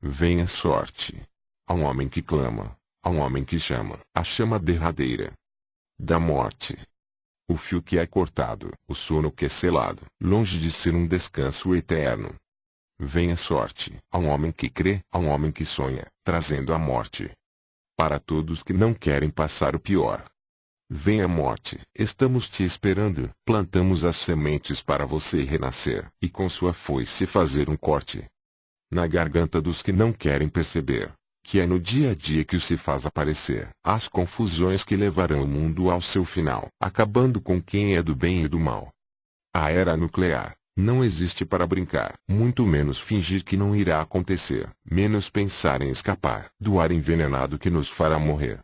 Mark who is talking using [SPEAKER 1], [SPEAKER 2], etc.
[SPEAKER 1] Vem a sorte. A um homem que clama, a um homem que chama, a chama derradeira da morte. O fio que é cortado, o sono que é selado, longe de ser um descanso eterno. Vem a sorte, a um homem que crê, a um homem que sonha, trazendo a morte. Para todos que não querem passar o pior. Vem a morte, estamos te esperando, plantamos as sementes para você renascer, e com sua foice fazer um corte. Na garganta dos que não querem perceber, que é no dia a dia que se faz aparecer as confusões que levarão o mundo ao seu final, acabando com quem é do bem e do mal. A era nuclear, não existe para brincar, muito menos fingir que não irá acontecer, menos pensar em escapar do ar envenenado que nos fará morrer.